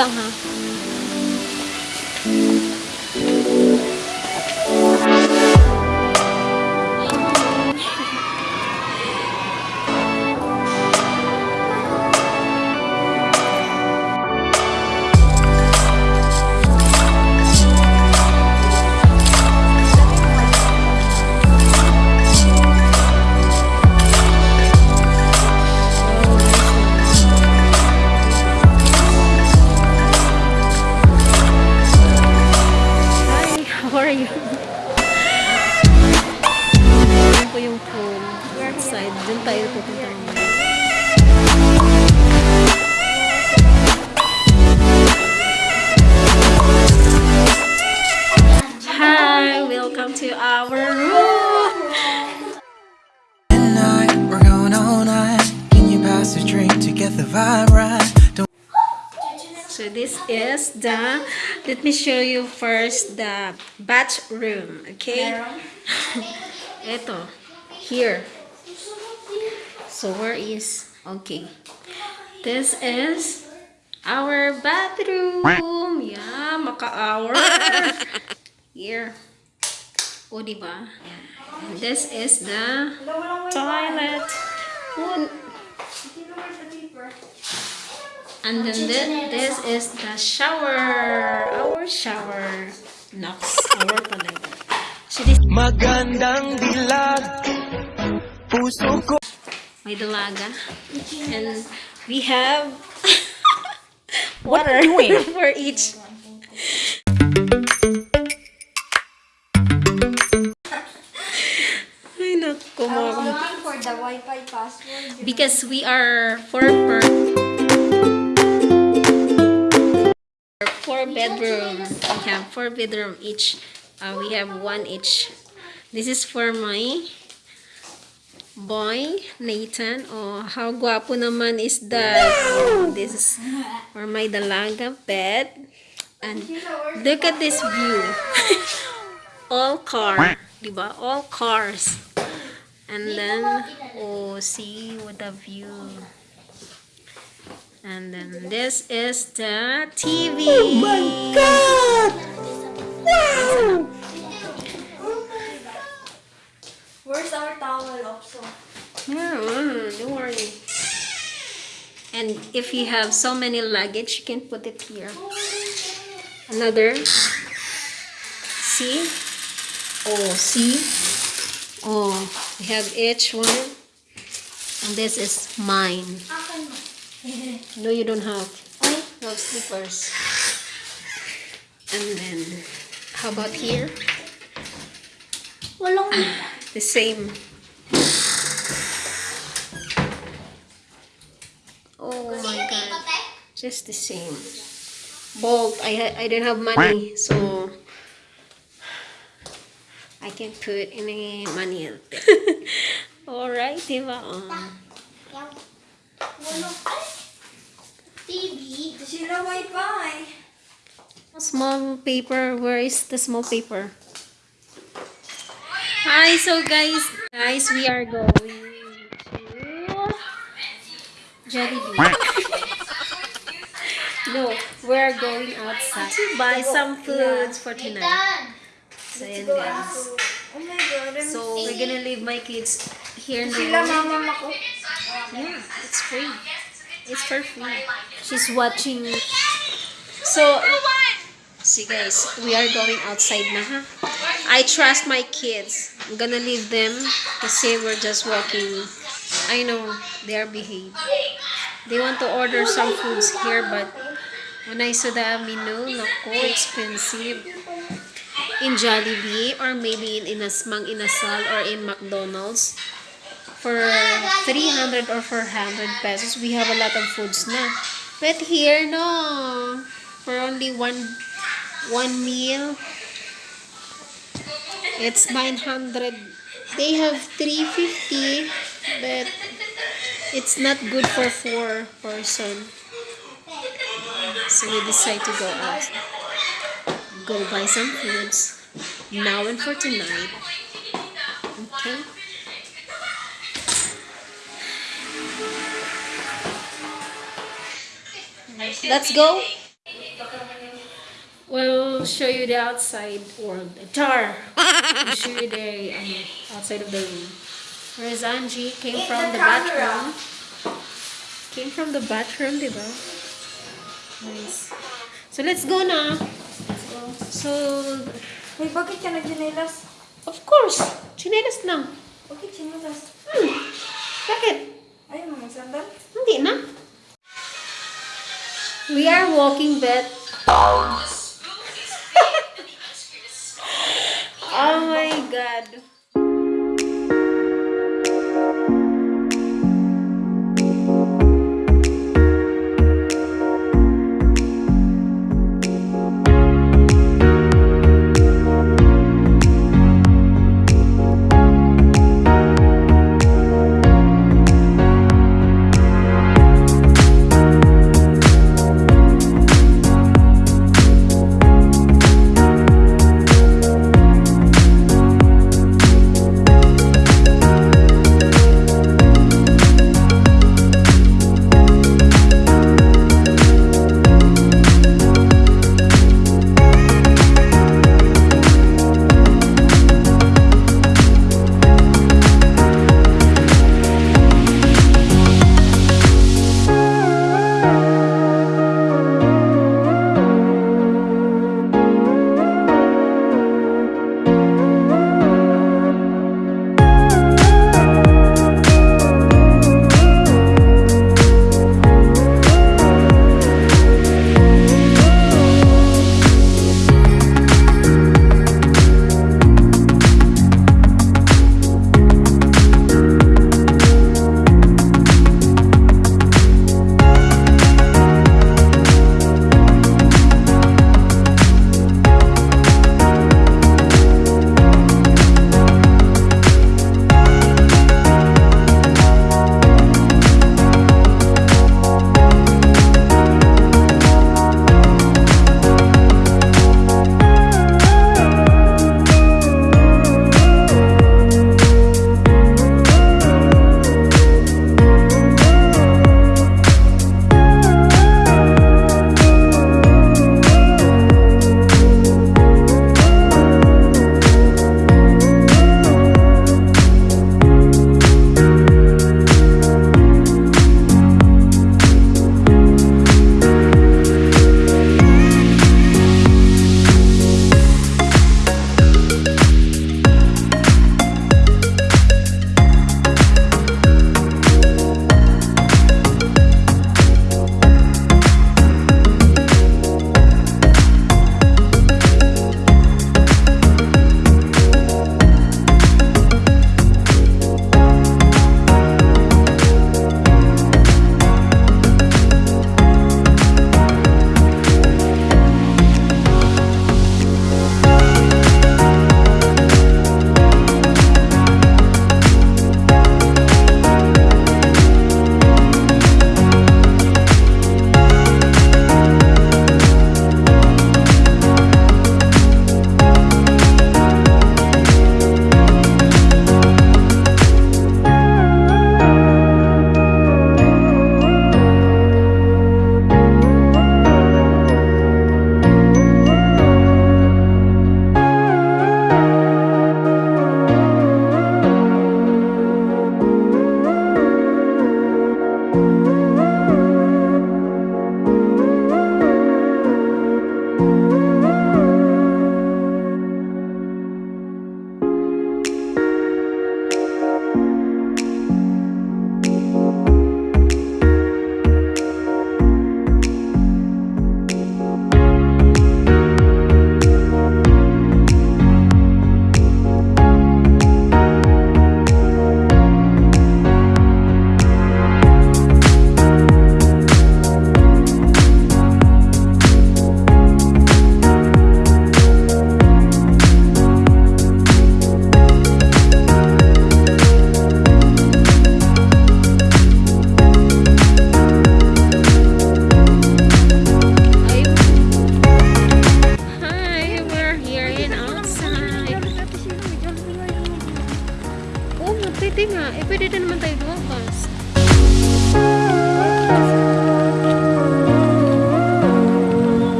aja get the vibe right? So this is the, let me show you first the bathroom, okay? Ito, here. So where is, okay. This is our bathroom. Yeah, maka-hour. Here. Oh, o, diba? And this is the toilet. Oh, And then thi- this is the shower. Our shower. Nox. Our talaga. So this, Magandang dilag Puso ko may dalaga. And we have water for each. The Wi-Fi password. Because we are four per four bedroom. We have four bedroom each. Uh, we have one each. This is for my boy, Nathan. Oh, how guapo naman is that? Oh, this is for my dalaga bed. And look at this view. All car. Diba? All cars. And then, oh, see what the view. And then this is the TV. Oh my god! wow Where's our towel also? Yeah, mm, don't worry. And if you have so many luggage, you can put it here. Another. See? Oh, see? Oh, we have each one. And this is mine. No, you don't have. No slippers. And then, how about here? Walang ah, The same. Oh my god. Just the same. Bolt. I I didn't have money, so I can't put any money out there. Alright, diba? Um, Walang TV. Sila Wi-Fi. small paper. Where is the small paper? Hi, so guys, guys, we are going to Jollibee. no, we are going outside to buy some foods for tonight. So, ayan, guys. So, we're gonna leave my kids here Sila now. mama ko. Yeah, it's free. It's for free. She's watching. So, see guys, we are going outside na ha. I trust my kids. I'm gonna leave them kasi we're just walking. I know they are behaved. They want to order some foods here but when I saw the menu, nako, expensive. In Jollibee or maybe in Inas Mang Inasal or in McDonald's for 300 or 400 pesos, we have a lot of foods na. But here, no. For only one one meal, it's 900. They have 350, but it's not good for four person. So we decide to go out. Go buy some foods. Now and for tonight. Okay? Let's go. We'll show you the outside world. Tar. We'll show you the um, outside of the room. Where's Angie? Came In from the the bathroom. Came from the bathroom, diba? Nice. So let's go na. So, Hey, bakit ka nagjinelas? of course, chinelas lang. Bakit chinelas? Hmm. Bakit? Ayaw mo magsandal? Hindi na. We are walking back. oh my god.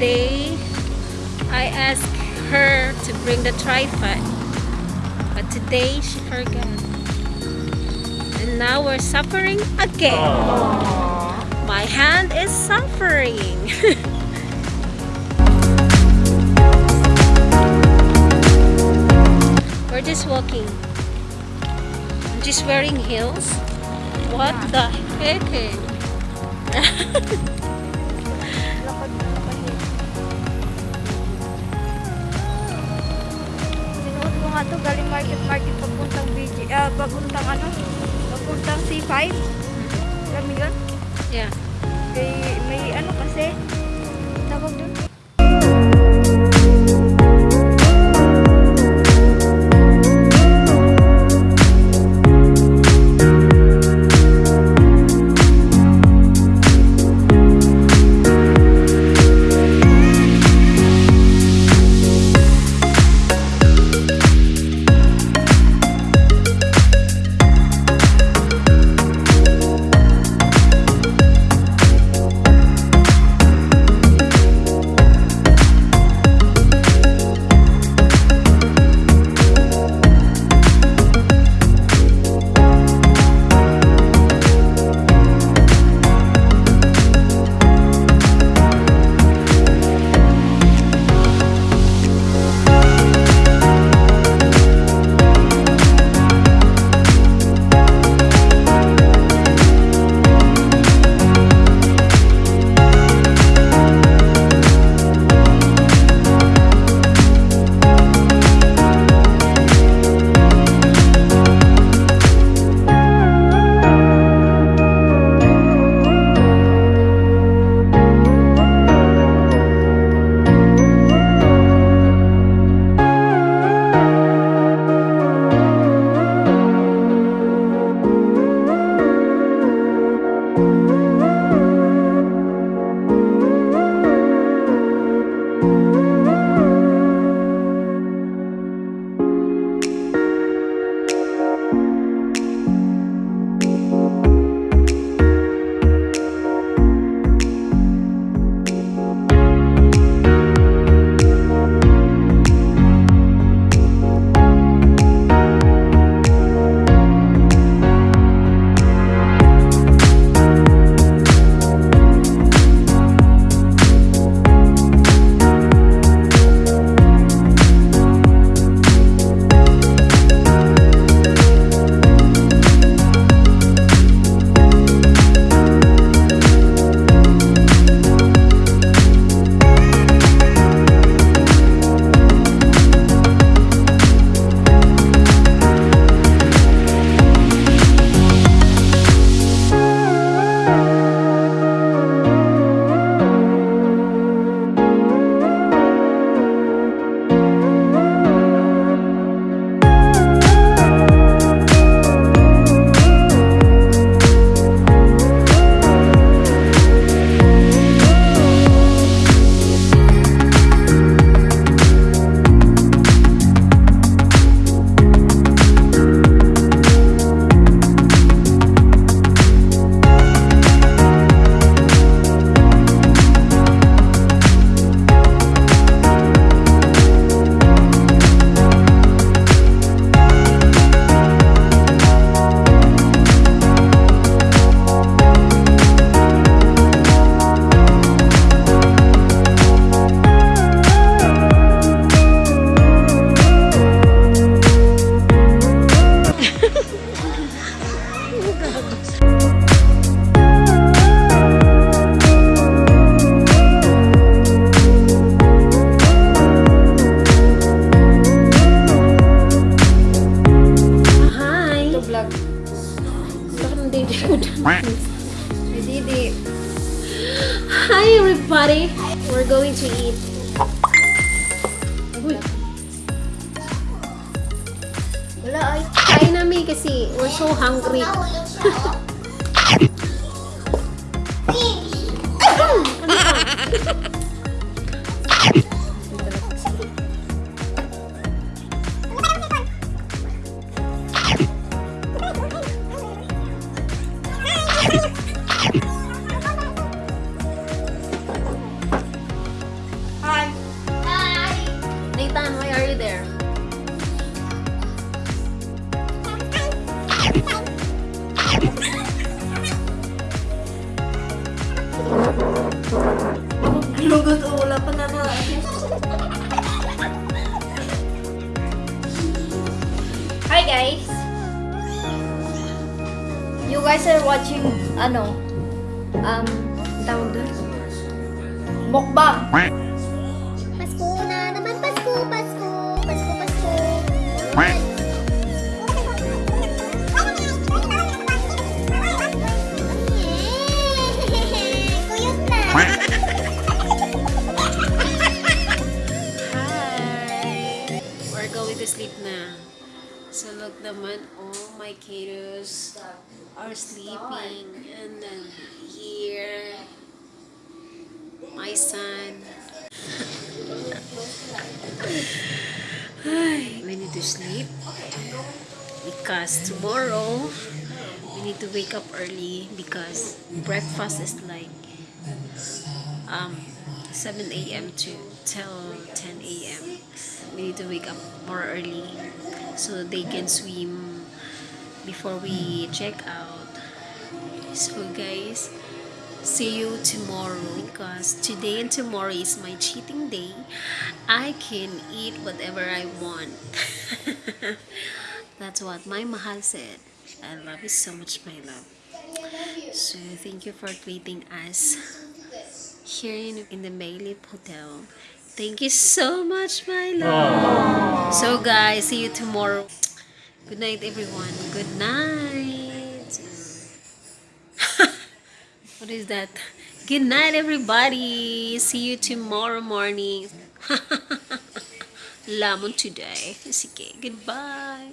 Day I asked her to bring the tripod. But today she forgot. And now we're suffering again. My hand is suffering. we're just walking. I'm just wearing heels. What the heck? Sinuot ko nga to galing market market papuntang BG, ah, papuntang ano? Papuntang C5. Alam mo yun? yeah. May, may ano kasi, tawag doon. Ano, um, tawag dun? Mukbang. Pasko na naman, Pasko, Pasko, Pasko, Pasko. Kuyot na. Hi! We're going to sleep na. So look naman, all my kiddos are sleeping. And then here, my son. Ay, we need to sleep because tomorrow we need to wake up early because breakfast is like um 7 a.m. to till 10 a.m. We need to wake up more early so they can swim before we check out. So guys, see you tomorrow because today and tomorrow is my cheating day. I can eat whatever I want. That's what my mahal said. I love you so much, my love. So thank you for treating us here in, in the Maylip Hotel. Thank you so much, my love. So guys, see you tomorrow. Good night, everyone. Good night. What is that? Good night, everybody. See you tomorrow morning. Lamon today. Okay. goodbye.